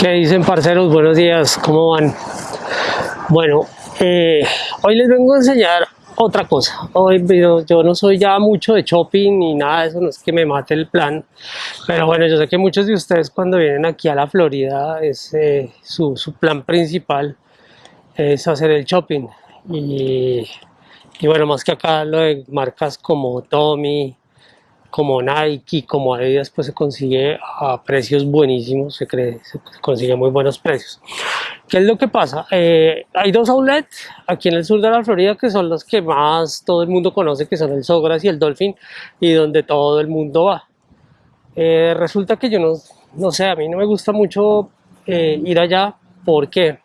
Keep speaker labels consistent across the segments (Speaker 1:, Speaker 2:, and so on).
Speaker 1: ¿Qué dicen parceros? Buenos días, ¿cómo van? Bueno, eh, hoy les vengo a enseñar otra cosa. Hoy yo, no soy ya mucho de shopping ni nada de eso, no es que me mate el plan. Pero bueno, yo sé que muchos de ustedes cuando vienen aquí a la Florida, es, eh, su, su, plan principal es hacer el shopping. Y, y bueno, más que acá lo de marcas como Tommy, como Nike, como Adidas, pues se consigue a precios buenísimos, se, cree, se consigue muy buenos precios. ¿Qué es lo que pasa? Eh, hay dos outlets aquí en el sur de la Florida que son los que más todo el mundo conoce, que son el Sogras y el Dolphin, y donde todo el mundo va. Eh, resulta que yo no, no sé, a mí no me gusta mucho eh, ir allá, ¿por qué?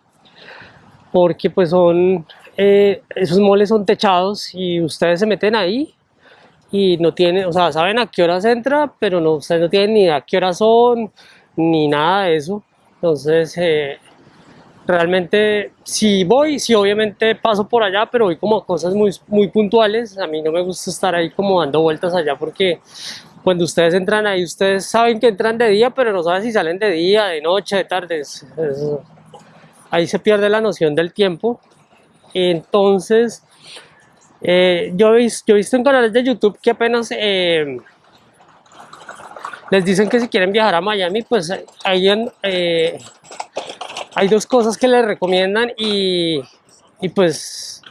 Speaker 1: Porque pues son, eh, esos moles son techados y ustedes se meten ahí y no tienen, o sea, saben a qué horas entra, pero no, ustedes no tienen ni a qué horas son, ni nada de eso. Entonces, eh, realmente, si voy, si obviamente paso por allá, pero voy como a cosas muy, muy puntuales. A mí no me gusta estar ahí como dando vueltas allá porque cuando ustedes entran ahí, ustedes saben que entran de día, pero no saben si salen de día, de noche, de tarde. Es, es, ahí se pierde la noción del tiempo. Entonces, eh, yo, he visto, en canales de YouTube que apenas eh, les dicen que si quieren viajar a Miami, pues hay, eh, hay dos cosas que les recomiendan y, y, pues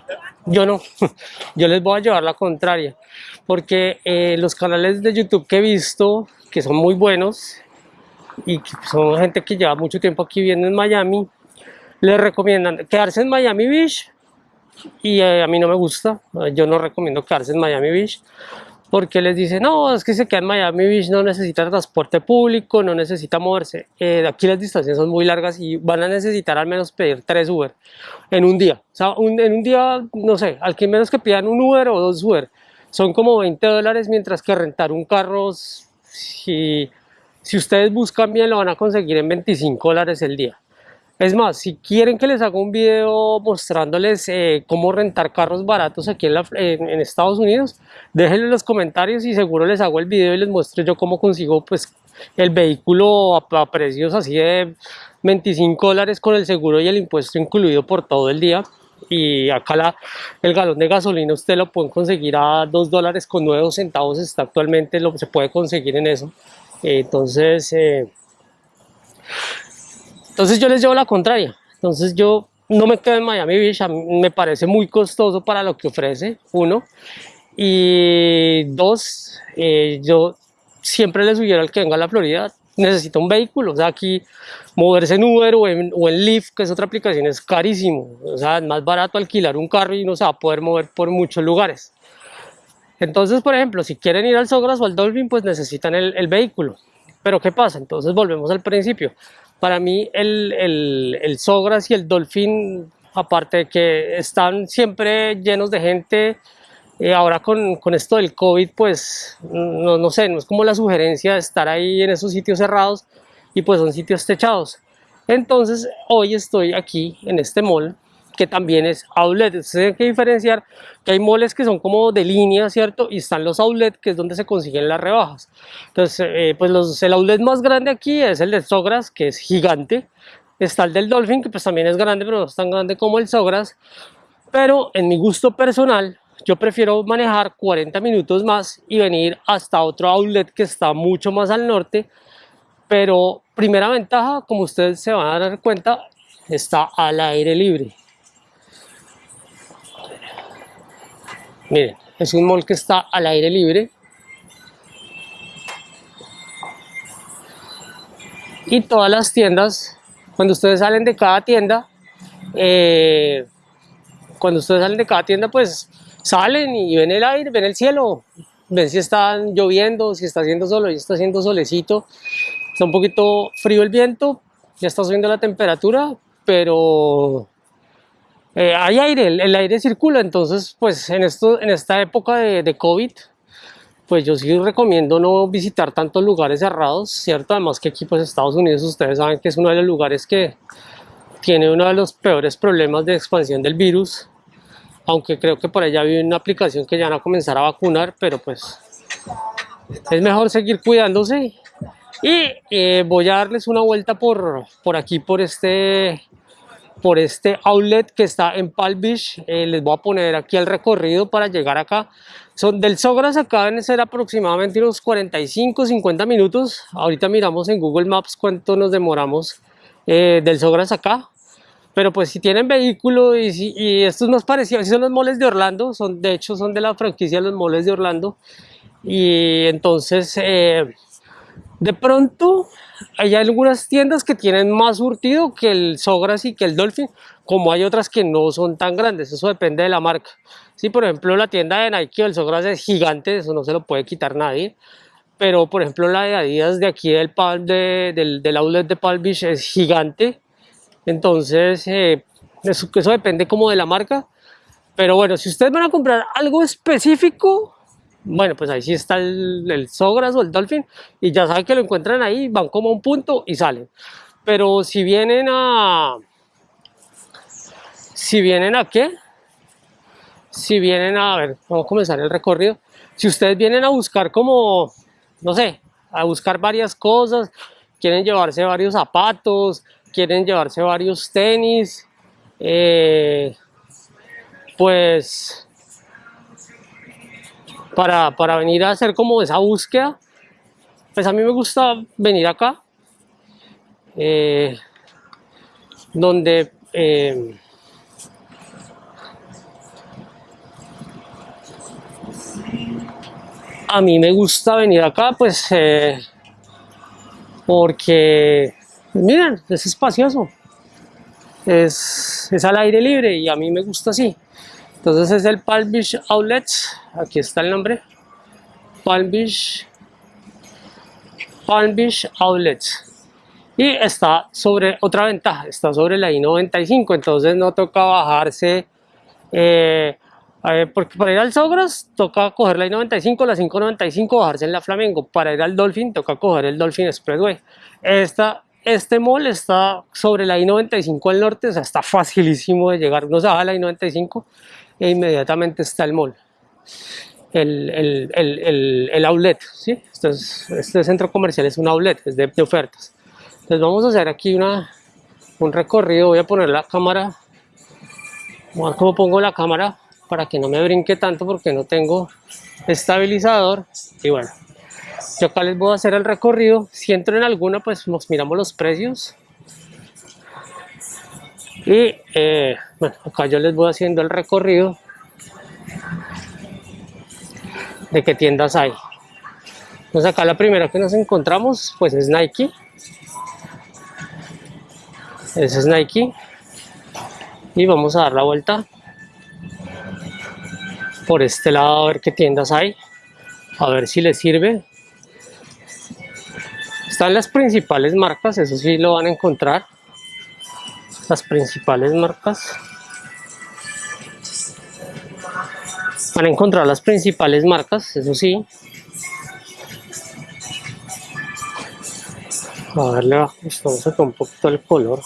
Speaker 1: yo no, yo les voy a llevar la contraria, porque eh, los canales de YouTube que he visto, que son muy buenos y son gente que lleva mucho tiempo aquí viviendo en Miami, les recomiendan quedarse en Miami Beach y eh, a mí no me gusta, yo no recomiendo quedarse en Miami Beach porque les dicen, no, es que se queda en Miami Beach, no necesita transporte público, no necesita moverse. Eh, aquí las distancias son muy largas y van a necesitar al menos pedir tres Uber en un día. O sea, un, en un día, no sé, al menos que pidan un Uber o dos Uber, son como 20 dólares, mientras que rentar un carro, si, si ustedes buscan bien, lo van a conseguir en 25 dólares el día. Es más, si quieren que les haga un video mostrándoles eh, cómo rentar carros baratos aquí en, la, en, Estados Unidos, déjenlo en los comentarios y seguro les hago el video y les muestro yo cómo consigo pues el vehículo a, a precios así de 25 dólares con el seguro y el impuesto incluido por todo el día. Y acá la, el galón de gasolina usted lo pueden conseguir a 2 dólares con 9 centavos está actualmente lo se puede conseguir en eso. Entonces eh, entonces yo les llevo la contraria. Entonces yo no me quedo en Miami Beach, me parece muy costoso para lo que ofrece, uno. Y dos, eh, yo siempre les sugiero al que venga a la Florida, necesita un vehículo. O sea, aquí moverse en Uber o en, Lyft, que es otra aplicación, es carísimo. O sea, es más barato alquilar un carro y no se va a poder mover por muchos lugares. Entonces, por ejemplo, si quieren ir al Sogras o al Dolphin, pues necesitan el vehículo. Pero ¿qué pasa? Entonces volvemos al principio. Para mí el, el, el Sogras y el Dolphin, aparte de que están siempre llenos de gente, eh, ahora con, con, esto del COVID, pues no, no, sé, no es como la sugerencia de estar ahí en esos sitios cerrados y pues son sitios techados. Entonces hoy estoy aquí en este mall que también es outlet. Ustedes tienen que diferenciar que hay moles que son como de línea, ¿cierto? Y están los outlet, que es donde se consiguen las rebajas. Entonces, eh, pues los, el outlet más grande aquí es el de Sogras, que es gigante. Está el del Dolphin, que pues también es grande, pero no es tan grande como el Sogras. Pero en mi gusto personal, yo prefiero manejar 40 minutos más y venir hasta otro outlet que está mucho más al norte. Pero primera ventaja, como ustedes se van a dar cuenta, está al aire libre. Miren, es un mall que está al aire libre. Y todas las tiendas, cuando ustedes salen de cada tienda, eh, cuando ustedes salen de cada tienda, pues salen y ven el aire, ven el cielo, ven si está lloviendo, si está haciendo solo, y está haciendo solecito, está un poquito frío el viento, ya está subiendo la temperatura, pero eh, hay aire, el, aire circula, entonces pues en, esto, en esta época de, COVID, pues yo sí recomiendo no visitar tantos lugares cerrados, ¿cierto? Además que aquí pues Estados Unidos ustedes saben que es uno de los lugares que tiene uno de los peores problemas de expansión del virus, aunque creo que por allá hay una aplicación que ya van a comenzar a vacunar, pero pues es mejor seguir cuidándose Y eh, voy a darles una vuelta por, por aquí, por este, por este outlet que está en Palm Beach. Eh, les voy a poner aquí el recorrido para llegar acá. Son del Sogras acá deben ser aproximadamente unos 45, 50 minutos. Ahorita miramos en Google Maps cuánto nos demoramos eh, del Sogras acá. Pero pues si tienen vehículo y, si, y estos nos parecían, si son los moles de Orlando, son, de hecho son de la franquicia los moles de Orlando. Y entonces eh, de pronto hay algunas tiendas que tienen más surtido que el Sogras y que el Dolphin, como hay otras que no son tan grandes, eso depende de la marca. Si por ejemplo la tienda de Nike o el Sogras es gigante, eso no se lo puede quitar nadie. Pero por ejemplo la de Adidas de aquí del, del, del outlet de Palm Beach es gigante entonces, eh, eso, eso depende como de la marca. Pero bueno, si ustedes van a comprar algo específico, bueno, pues ahí sí está el, el, Sogras o el Dolphin y ya saben que lo encuentran ahí, van como a un punto y salen. Pero si vienen a... Si vienen a qué? Si vienen a, a ver, vamos a comenzar el recorrido. Si ustedes vienen a buscar como, no sé, a buscar varias cosas, quieren llevarse varios zapatos, quieren llevarse varios tenis, eh, pues para, para, venir a hacer como esa búsqueda, pues a mí me gusta venir acá, eh, donde eh, a mí me gusta venir acá, pues porque pues miren, es espacioso, es, es al aire libre y a mí me gusta así. Entonces es el Palm Beach Outlets, aquí está el nombre, Palm Beach, Palm Beach Outlets. Y está sobre otra ventaja, está sobre la I-95, entonces no toca bajarse, eh, porque para ir al Sogras toca coger la I-95, la 595, bajarse en la Flamengo, para ir al Dolphin toca coger el Dolphin Expressway. Esta este mall está sobre la I-95 al norte, o sea, está facilísimo de llegar. Uno se baja la I-95 e inmediatamente está el mall. El, el, el, el outlet, ¿sí? Este, centro comercial es un outlet, es de, ofertas. Entonces vamos a hacer aquí una, un recorrido, voy a poner la cámara, voy pongo la cámara para que no me brinque tanto porque no tengo estabilizador y bueno, yo acá les voy a hacer el recorrido. Si entro en alguna, pues nos miramos los precios. Y eh, bueno, acá yo les voy haciendo el recorrido de qué tiendas hay. Entonces acá la primera que nos encontramos pues es Nike. Ese es Nike. Y vamos a dar la vuelta por este lado a ver qué tiendas hay. A ver si les sirve. Están las principales marcas, eso sí lo van a encontrar. Las principales marcas. Van a encontrar las principales marcas, eso sí. A darle vamos a un poquito el color.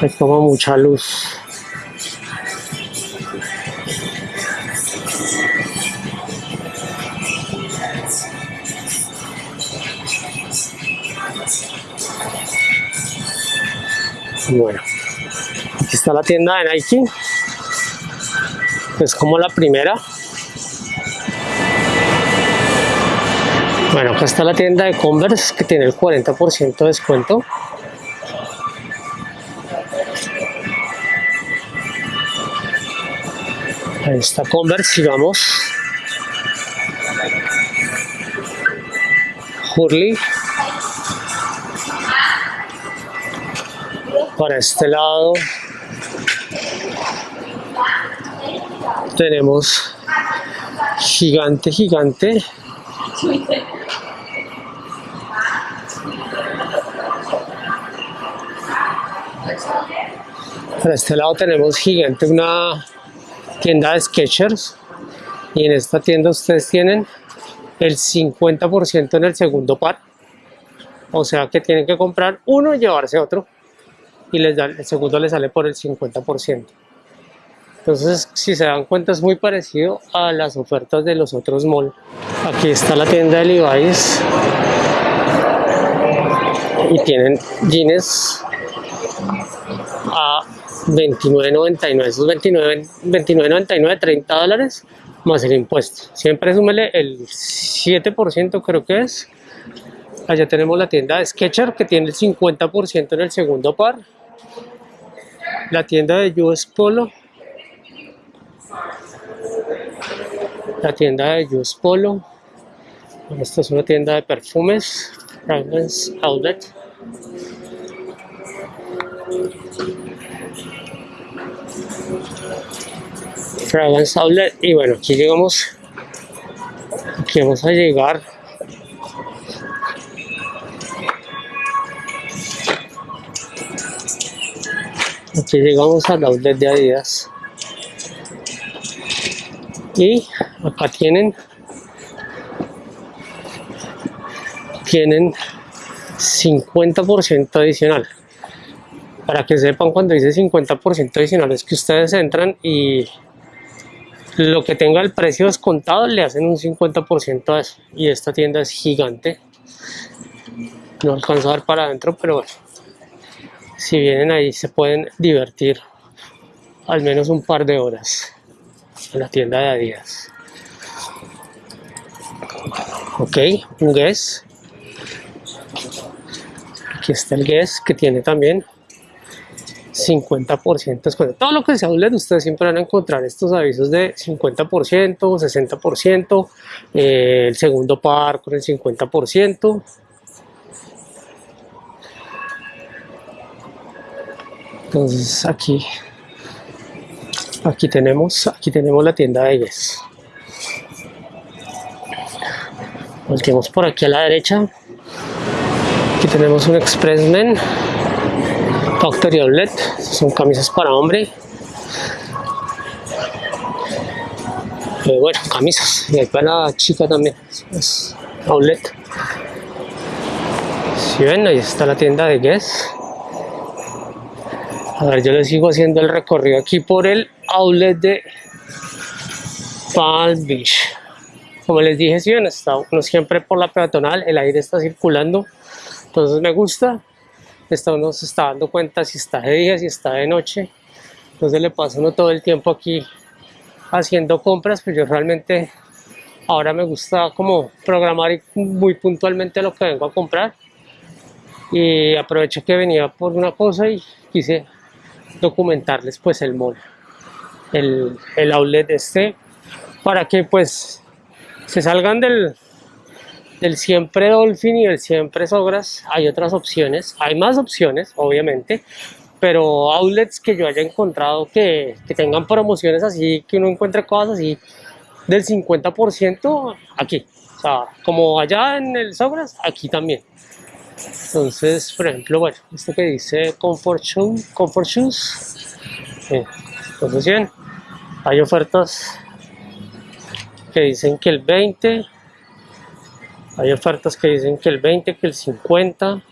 Speaker 1: Hay toma mucha luz. Bueno, aquí está la tienda de Nike. Es como la primera. Bueno, acá está la tienda de Converse que tiene el 40% de descuento. Ahí está Converse, sigamos. Hurley. Para este lado. Tenemos gigante gigante. Para este lado tenemos gigante una tienda de Skechers. Y en esta tienda ustedes tienen el 50% en el segundo par. O sea que tienen que comprar uno y llevarse otro y les da, el segundo le sale por el 50%. Entonces, si se dan cuenta, es muy parecido a las ofertas de los otros malls. Aquí está la tienda de Levi's. Y tienen jeans a 29.99. Esos 29.99, 30 dólares más el impuesto. Siempre súmele el 7%, creo que es. Allá tenemos la tienda de Sketcher que tiene el 50% en el segundo par. La tienda de US Polo la tienda de Just Polo. Esta es una tienda de perfumes, Fragrance Outlet. Fragrance Outlet. Y bueno, aquí llegamos. Aquí vamos a llegar. Aquí llegamos al outlet de Adidas. Y acá tienen tienen 50% adicional. Para que sepan cuando dice 50% adicional es que ustedes entran y lo que tenga el precio descontado le hacen un 50% a eso. Y esta tienda es gigante. No alcanzo a ver para adentro pero bueno si vienen ahí se pueden divertir al menos un par de horas en la tienda de Adidas. Ok, un Guess. Aquí está el Guess que tiene también 50% descuento. Todo lo que se hable de ustedes siempre van a encontrar estos avisos de 50%, 60%, eh, el segundo par con el 50%. Entonces aquí aquí tenemos aquí tenemos la tienda de Guess volteamos por aquí a la derecha. Aquí tenemos un Expressmen Factory Outlet son camisas para hombre. Eh, bueno camisas. Y hay para la chica también. Es outlet si ven ahí está la tienda de Guess a ver yo le sigo haciendo el recorrido aquí por el outlet de Palm Beach. Como les dije, si bien está uno siempre por la peatonal, el aire está circulando, entonces me gusta. Está uno se está dando cuenta si está de día, si está de noche. Entonces le pasa uno todo el tiempo aquí haciendo compras, pues yo realmente ahora me gusta como programar muy puntualmente lo que vengo a comprar. Y aprovecho que venía por una cosa y quise documentarles pues el mall el, el outlet este para que pues se salgan del, del siempre Dolphin y del siempre Sogras hay otras opciones, hay más opciones obviamente pero outlets que yo haya encontrado que, que tengan promociones así, que uno encuentre cosas así del 50% aquí, o sea, como allá en el Sogras, aquí también. Entonces, por ejemplo, bueno, esto que dice Comfort Shoes, Comfort Shoes, eh, entonces bien, hay ofertas que dicen que el 20 hay ofertas que dicen que el 20 que el 50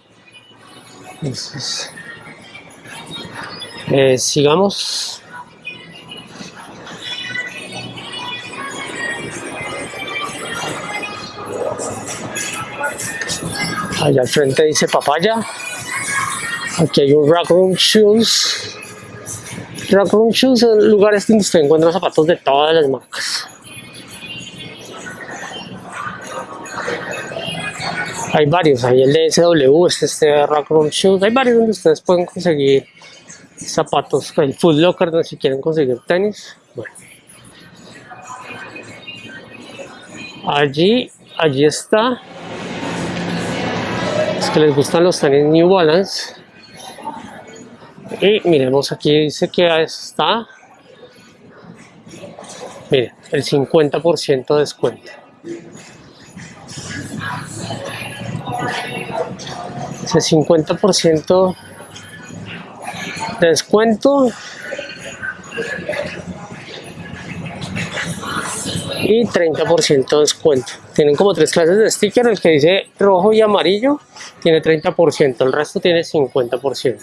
Speaker 1: entonces eh, sigamos allá al frente dice papaya aquí hay un rack room shoes Room Shoes son lugares donde usted encuentra zapatos de todas las marcas. Hay varios, hay el DSW, este, este Room Shoes, hay varios donde ustedes pueden conseguir zapatos, el Food Locker donde si quieren conseguir tenis. Bueno. Allí, allí está. Que les gustan los tenis New Balance. Y miremos aquí dice que está, miren, el 50% de descuento. Ese 50% de descuento y 30% de descuento. Tienen como tres clases de sticker, el que dice rojo y amarillo tiene 30%, el resto tiene 50%.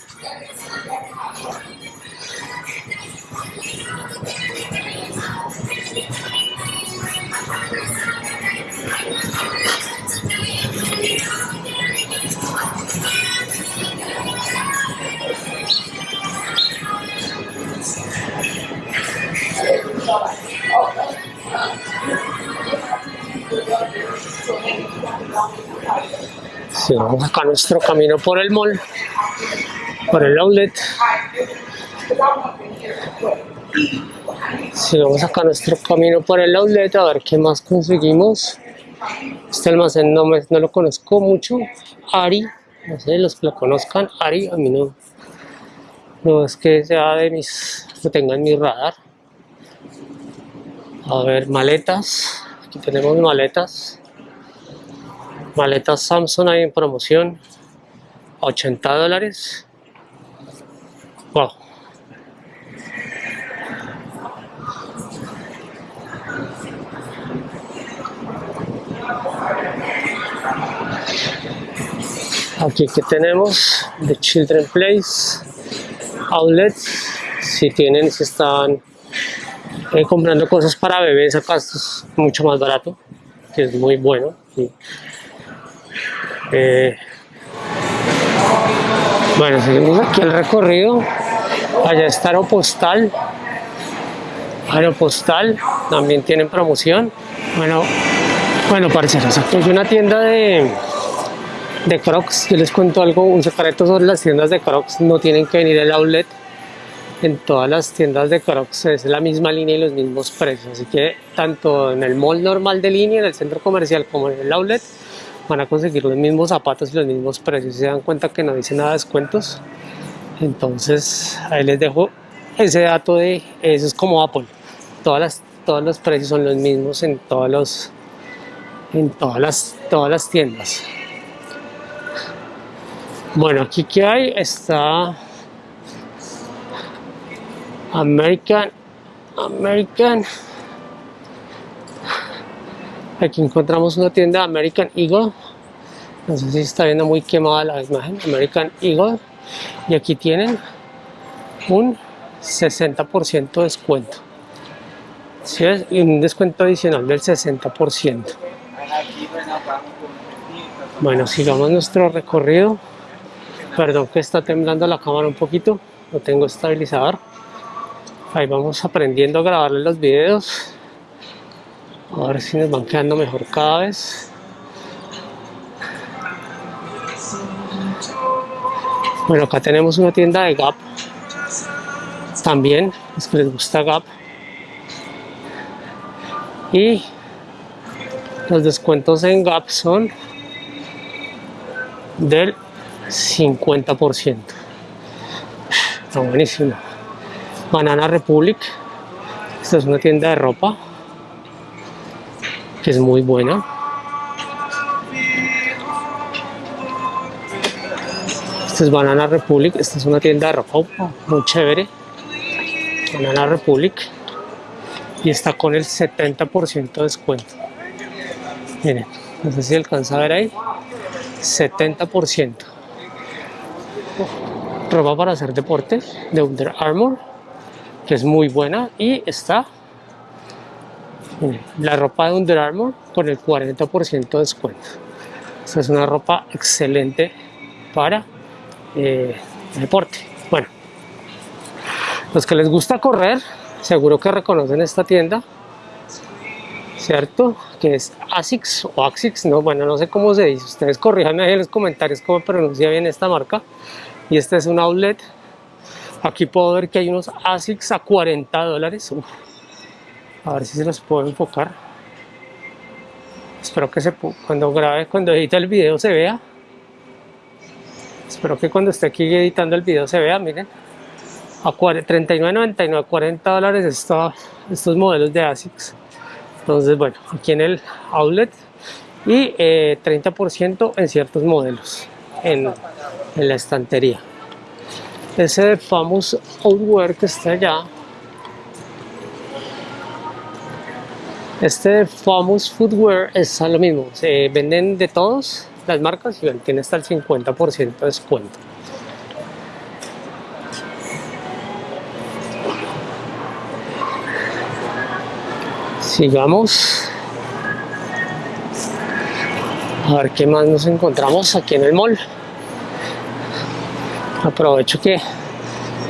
Speaker 1: Sigamos acá nuestro camino por el mall, por el outlet. Sigamos acá nuestro camino por el outlet a ver qué más conseguimos. Este almacén no, me, no lo conozco mucho. Ari, no sé, los que lo conozcan, Ari, a mí no, no es que sea de mis, lo tenga en mi radar. A ver, maletas. Aquí tenemos maletas. Maletas Samsung hay en promoción. 80 dólares. Wow. Aquí que tenemos The Children Place Outlets. Si tienen, si están eh, comprando cosas para bebés, acá esto es mucho más barato, que es muy bueno. Eh, bueno, seguimos aquí el recorrido. Allá está Aeropostal. Aeropostal también tienen promoción. Bueno, bueno, parceros, aquí hay una tienda de, de Crocs. Yo les cuento algo, un secreto sobre las tiendas de Crocs. No tienen que venir al outlet en todas las tiendas de Crocs es la misma línea y los mismos precios. Así que tanto en el mall normal de línea, en el centro comercial como en el outlet, van a conseguir los mismos zapatos y los mismos precios. Se dan cuenta que no dice nada de descuentos, entonces ahí les dejo ese dato de eso es como Apple. Todas las, todos los precios son los mismos en todos los en todas las todas las tiendas. Bueno, aquí que hay está American, American. Aquí encontramos una tienda American Eagle. No sé si está viendo muy quemada la imagen. American Eagle. Y aquí tienen un 60% de descuento. ¿Sí Y un descuento adicional del 60%. Bueno, sigamos nuestro recorrido. Perdón que está temblando la cámara un poquito. No tengo estabilizador ahí vamos aprendiendo a grabarle los videos a ver si nos van quedando mejor cada vez. Bueno acá tenemos una tienda de Gap. También es que les gusta Gap. Y los descuentos en Gap son del 50% está buenísimo. Banana Republic. Esta es una tienda de ropa que es muy buena. Esta es Banana Republic. Esta es una tienda de ropa muy chévere. Banana Republic. Y está con el 70% de descuento. Miren, no sé si alcanza a ver ahí. 70%. Ropa para hacer deporte de Under Armour que es muy buena y está la ropa de Under Armour con el 40% de descuento. Esta es una ropa excelente para eh, deporte. Bueno, los que les gusta correr, seguro que reconocen esta tienda, ¿cierto? Que es ASICS o ASICS, no, bueno, no sé cómo se dice. Ustedes corrijan ahí en los comentarios cómo pronuncia bien esta marca. Y este es un outlet Aquí puedo ver que hay unos ASICS a 40 dólares. A ver si se los puedo enfocar. Espero que se cuando grabe, cuando edite el video se vea. Espero que cuando esté aquí editando el video se vea, miren. A 39.99, 40 dólares estos modelos de ASICS. Entonces, bueno, aquí en el outlet y 30% eh, en ciertos modelos en, la estantería ese famous outwear que está allá este famous footwear es lo mismo. Se venden de todos las marcas y tiene hasta el 50% de descuento. Sigamos. A ver qué más nos encontramos aquí en el mall. Aprovecho que,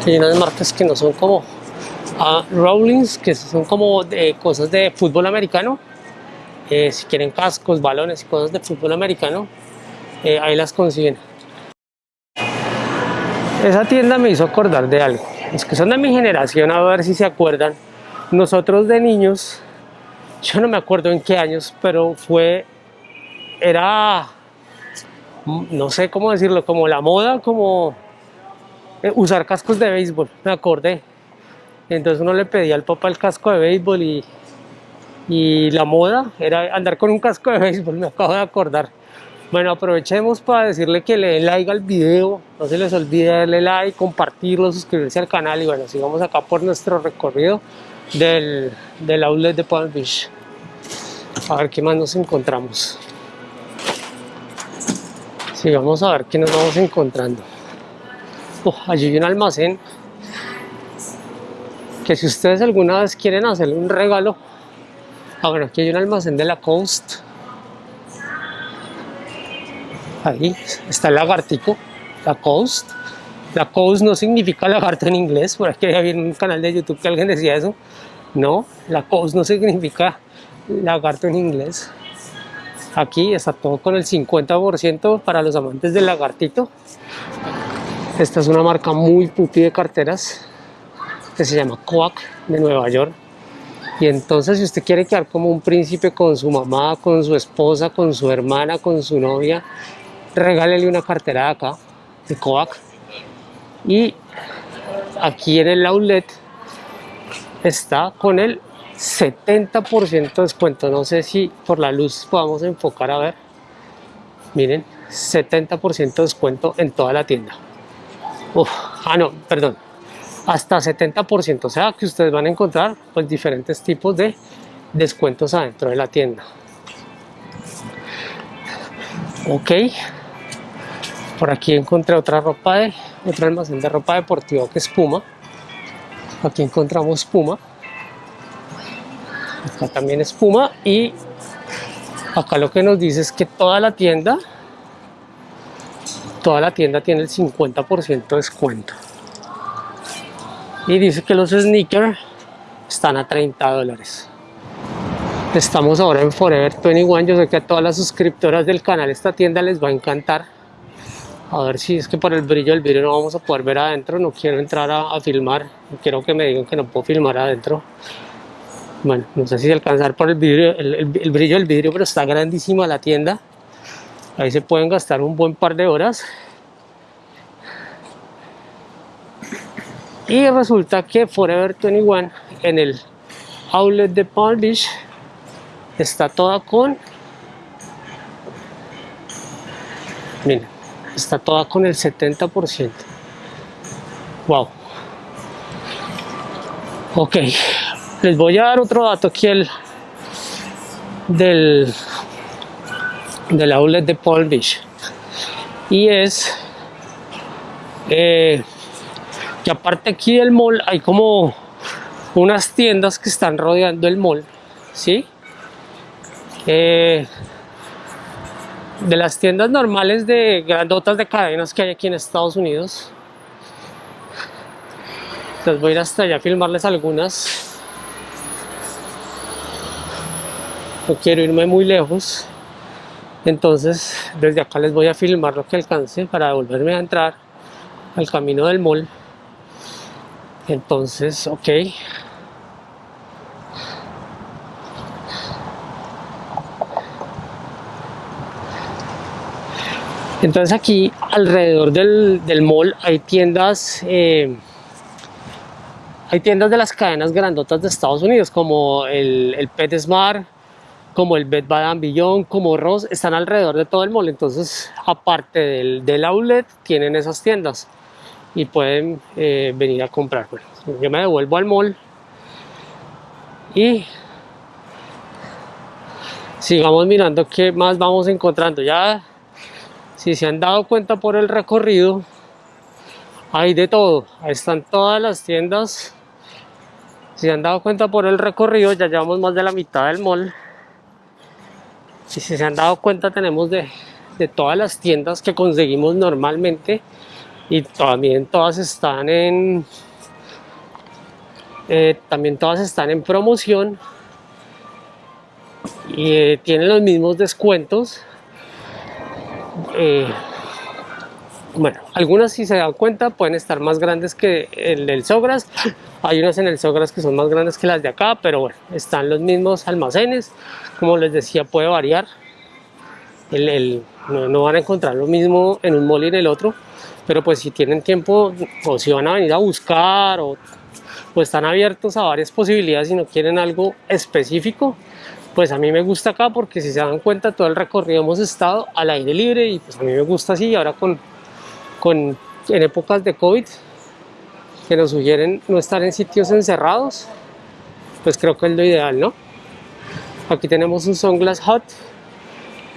Speaker 1: hay unas marcas que no son como a Rawlings, que son como de cosas de fútbol americano. Eh, si quieren cascos, balones y cosas de fútbol americano, eh, ahí las consiguen. Esa tienda me hizo acordar de algo. Es que son de mi generación, a ver si se acuerdan. Nosotros de niños, yo no me acuerdo en qué años, pero fue, era, no sé cómo decirlo, como la moda, como eh, usar cascos de béisbol, me acordé. Entonces uno le pedía al papá el casco de béisbol y, y la moda era andar con un casco de béisbol, me acabo de acordar. Bueno, aprovechemos para decirle que le den like al video, no se les olvide darle like, compartirlo, suscribirse al canal y bueno, sigamos acá por nuestro recorrido del, del outlet de Palm Beach. A ver qué más nos encontramos. Sigamos a ver qué nos vamos encontrando. Oh, allí hay un almacén que si ustedes alguna vez quieren hacerle un regalo, ah bueno, aquí hay un almacén de la Coast. Ahí está el lagartico, la Coast. La Coast no significa lagarto en inglés, por aquí había un canal de YouTube que alguien decía eso. No, la Coast no significa lagarto en inglés. Aquí está todo con el 50% para los amantes del lagartito. Esta es una marca muy pupi de carteras que se llama Coac de Nueva York. Y entonces si usted quiere quedar como un príncipe con su mamá, con su esposa, con su hermana, con su novia, regálele una cartera de acá, de Coac. Y aquí en el outlet está con el 70% de descuento. No sé si por la luz podamos enfocar a ver. Miren, 70% de descuento en toda la tienda ah, no, perdón, hasta 70%, o sea que ustedes van a encontrar pues diferentes tipos de descuentos adentro de la tienda. Ok, por aquí encontré otra ropa de, otro almacén de ropa deportiva que es Puma. Aquí encontramos Puma. Acá también es Puma y acá lo que nos dice es que toda la tienda toda la tienda tiene el 50% de descuento y dice que los sneakers están a 30 dólares. Estamos ahora en Forever 21 yo sé que a todas las suscriptoras del canal esta tienda les va a encantar. A ver si es que por el brillo del vidrio no vamos a poder ver adentro. No quiero entrar a, filmar. Quiero que me digan que no puedo filmar adentro. Bueno, no sé si alcanzar por el, vidrio, el brillo del vidrio pero está grandísima la tienda. Ahí se pueden gastar un buen par de horas y resulta que Forever 21 en el outlet de Palm Beach está toda con miren está toda con el 70% wow ok les voy a dar otro dato aquí el del del outlet de Palm Beach. Y es eh, aparte aquí del mall hay como unas tiendas que están rodeando el mall ¿sí? Eh, de las tiendas normales de grandotas de cadenas que hay aquí en Estados Unidos. Les voy a ir hasta allá a filmarles algunas. No quiero irme muy lejos. Entonces desde acá les voy a filmar lo que alcance para volverme a entrar al camino del mall entonces ok entonces aquí alrededor del, del mall hay tiendas eh, hay tiendas de las cadenas grandotas de Estados Unidos como el, el PetSmart como el Bed Bath Beyond, como Ross, están alrededor de todo el mall. Entonces, aparte del, del outlet, tienen esas tiendas y pueden eh, venir a comprar. Bueno, yo me devuelvo al mall y sigamos mirando qué más vamos encontrando. Ya, si se han dado cuenta por el recorrido, hay de todo. Ahí están todas las tiendas. Si se han dado cuenta por el recorrido, ya llevamos más de la mitad del mall si se han dado cuenta tenemos de, de todas las tiendas que conseguimos normalmente y también todas están en eh, también todas están en promoción. Y eh, tienen los mismos descuentos. Eh, bueno, algunas si se dan cuenta pueden estar más grandes que el del Sogras. Hay unas en el Sogras que son más grandes que las de acá pero bueno, están los mismos almacenes. Como les decía puede variar. El, no, van a encontrar lo mismo en un mall y en el otro pero pues si tienen tiempo o si van a venir a buscar o están abiertos a varias posibilidades y no quieren algo específico pues a mí me gusta acá porque si se dan cuenta todo el recorrido hemos estado al aire libre y pues a mí me gusta así ahora con, con en épocas de COVID que nos sugieren no estar en sitios encerrados pues creo que es lo ideal ¿no? aquí tenemos un Sunglass Hut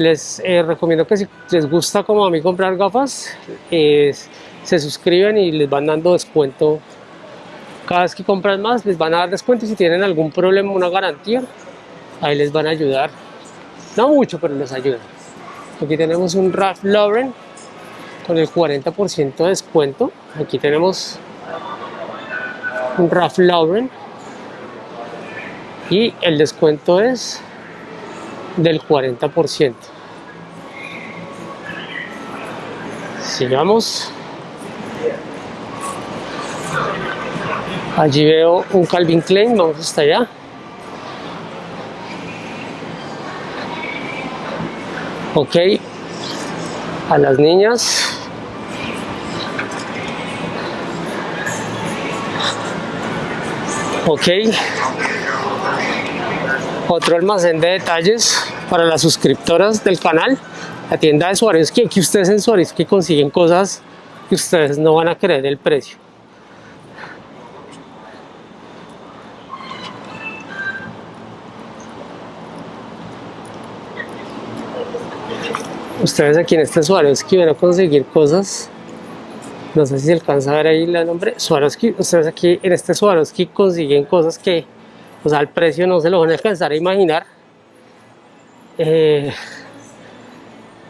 Speaker 1: les eh, recomiendo que si les gusta como a mí comprar gafas se suscriben y les van dando descuento. Cada vez que compran más les van a dar descuento y si tienen algún problema una garantía ahí les van a ayudar. No mucho pero les ayudan. Aquí tenemos un Ralph Lauren con el 40% de descuento. Aquí tenemos un Ralph Lauren. Y el descuento es del 40% sigamos allí veo un Calvin Klein vamos hasta allá. Ok a las niñas. Ok. Otro almacén de detalles para las suscriptoras del canal la tienda de Swarovski aquí ustedes en Swarovski consiguen cosas que ustedes no van a creer el precio. Ustedes aquí en este Swarovski van a conseguir cosas no sé si se alcanza a ver ahí el nombre Swarovski, ustedes aquí en este Swarovski consiguen cosas que o sea, el precio no se lo van a alcanzar a imaginar eh,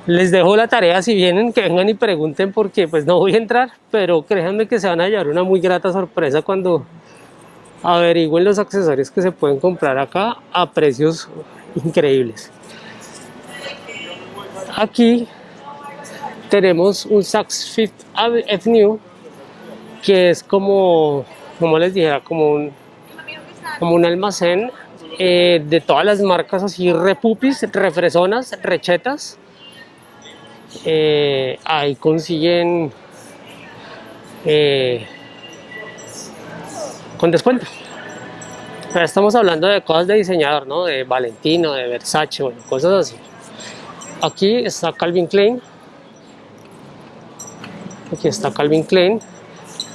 Speaker 1: les dejo la tarea si vienen que vengan y pregunten porque pues no voy a entrar pero créanme que se van a llevar una muy grata sorpresa cuando averigüen los accesorios que se pueden comprar acá a precios increíbles. Aquí tenemos un Saks Fifth Avenue que es como, como les dijera, como un, como un almacén eh, de todas las marcas así repupis, refresonas, rechetas. Eh, ahí consiguen eh, con descuento. estamos hablando de cosas de diseñador, ¿no? De Valentino, de Versace, bueno, cosas así. Aquí está Calvin Klein. Aquí está Calvin Klein.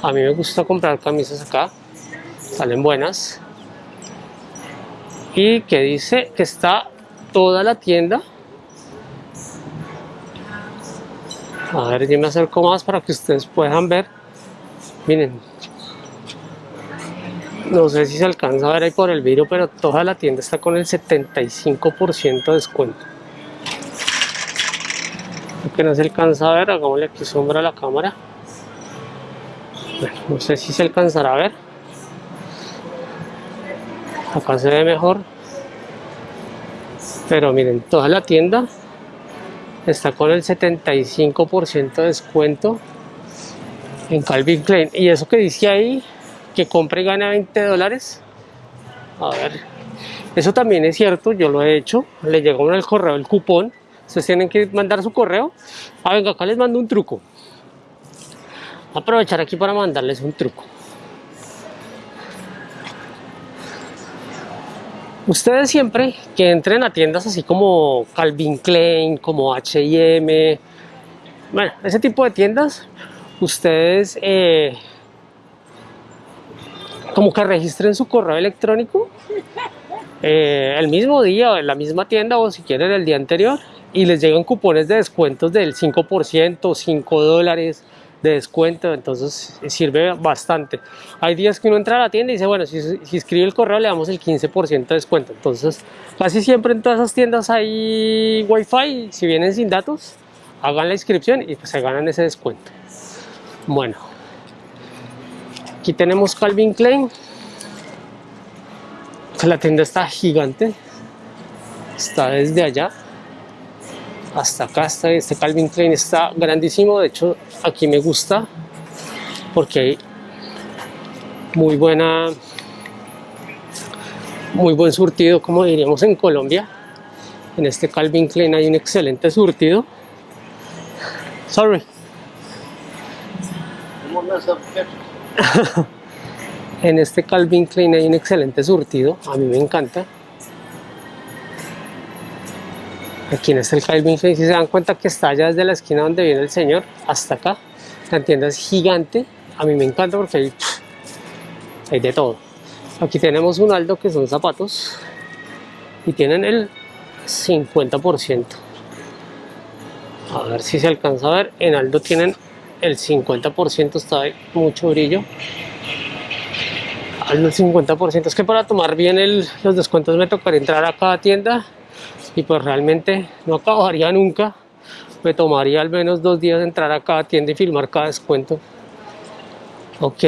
Speaker 1: A mí me gusta comprar camisas acá. Salen buenas. Y que dice que está toda la tienda. A ver, yo me acerco más para que ustedes puedan ver. Miren. No sé si se alcanza a ver ahí por el vidrio, pero toda la tienda está con el 75% de descuento que no se alcanza a ver, hagámosle aquí sombra a la cámara. no sé si se alcanzará a ver. Acá se ve mejor. Pero miren, toda la tienda está con el 75% de descuento en Calvin Klein. Y eso que dice ahí, que compre y gane 20 dólares. A ver, eso también es cierto, yo lo he hecho. Le llegó en el correo el cupón Ustedes tienen que mandar su correo. Ah, venga, acá les mando un truco. Aprovechar aquí para mandarles un truco. Ustedes siempre que entren a tiendas así como Calvin Klein, como H&M, bueno, ese tipo de tiendas, ustedes eh, como que registren su correo electrónico eh, el mismo día o en la misma tienda o si quieren el día anterior y les llegan cupones de descuentos del 5%, 5 dólares, de descuento, entonces sirve bastante. Hay días que uno entra a la tienda y dice, bueno, si, si escribe el correo le damos el 15% de descuento. Entonces, casi siempre en todas esas tiendas hay wifi, si vienen sin datos, hagan la inscripción y pues se ganan ese descuento. Bueno, aquí tenemos Calvin Klein. La tienda está gigante, está desde allá hasta acá está este Calvin Klein está grandísimo. De hecho aquí me gusta porque hay muy buena muy buen surtido como diríamos en Colombia. En este Calvin Klein hay un excelente surtido. Sorry. En este Calvin Klein hay un excelente surtido. A mí me encanta Aquí en este Calvin Klein, si se dan cuenta que está allá desde la esquina donde viene el señor hasta acá. La tienda es gigante. A mí me encanta porque hay, de todo. Aquí tenemos un Aldo que son zapatos y tienen el 50%. A ver si se alcanza a ver. En Aldo tienen el 50%, está de mucho brillo. Aldo el 50%. Es que para tomar bien el, los descuentos me tocaría entrar a cada tienda y pues realmente no acabaría nunca. Me tomaría al menos dos días entrar a cada tienda y filmar cada descuento. Ok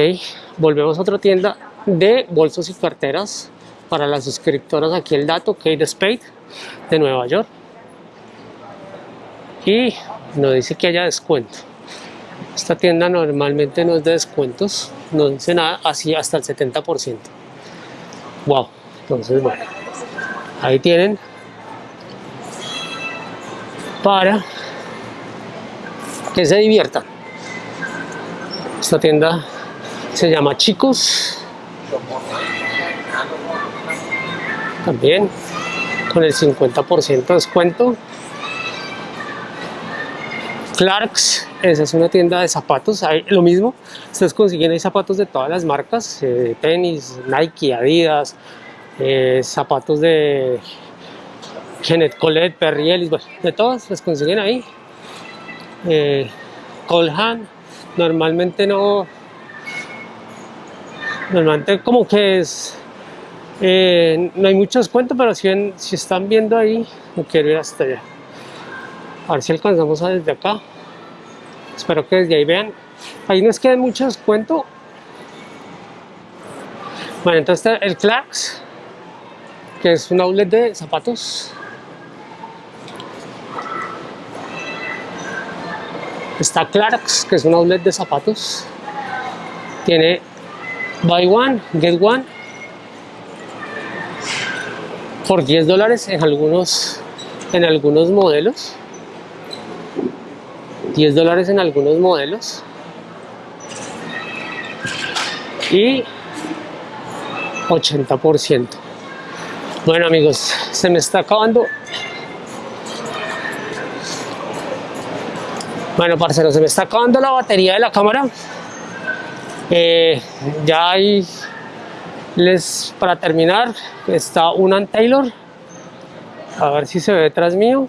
Speaker 1: volvemos a otra tienda de bolsos y carteras para las suscriptoras. Aquí el dato Kate Spade de Nueva York. Y nos dice que haya descuento. Esta tienda normalmente no es de descuentos no dice nada así hasta el 70% wow entonces bueno ahí tienen para que se diviertan. Esta tienda se llama Chicos. También con el 50% de descuento. Clarks, esa es una tienda de zapatos, hay lo mismo, ustedes consiguen ahí zapatos de todas las marcas, eh, tenis, Nike, Adidas, eh, zapatos de Kenneth Colette, Perry Ellis, bueno, de todas las consiguen ahí. Eh, Colhan, normalmente no, normalmente como que es, eh, no hay mucho descuento, pero si, si están viendo ahí, no quiero ir hasta allá. A ver si alcanzamos a desde acá. Espero que desde ahí vean. Ahí no es que hay mucho descuento. Bueno, entonces el Clarks, que es un outlet de zapatos. Está Clarks, que es un outlet de zapatos. Tiene Buy One, Get One. Por 10 dólares en algunos, en algunos modelos. 10 dólares en algunos modelos. Y 80%. Bueno amigos, se me está acabando Bueno, parceros, se me está acabando la batería de la cámara. Eh, ya hay, les, para terminar, está un Taylor. A ver si se ve detrás mío.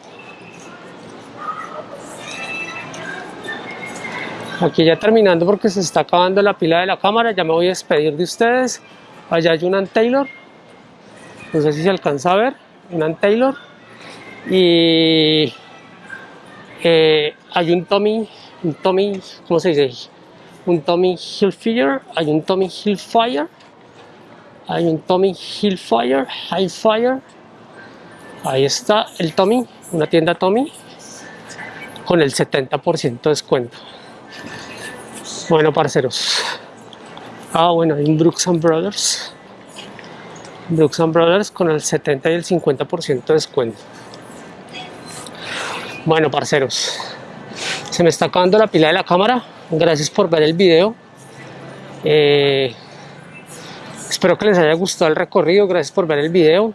Speaker 1: Aquí ya terminando porque se está acabando la pila de la cámara. Ya me voy a despedir de ustedes. Allá hay un Taylor. No sé si se alcanza a ver. Un Taylor. Y eh, hay un Tommy, un Tommy, ¿cómo se dice? Un Tommy Hillfire, hay un Tommy Hillfire, hay un Tommy Hillfire, Highfire, ahí está el Tommy, una tienda Tommy, con el 70% de descuento. Bueno, parceros. Ah, bueno, hay un Brooks Brothers. Brooks Brothers con el 70 y el 50% de descuento. Bueno, parceros, se me está acabando la pila de la cámara. Gracias por ver el video. Eh, espero que les haya gustado el recorrido. Gracias por ver el video.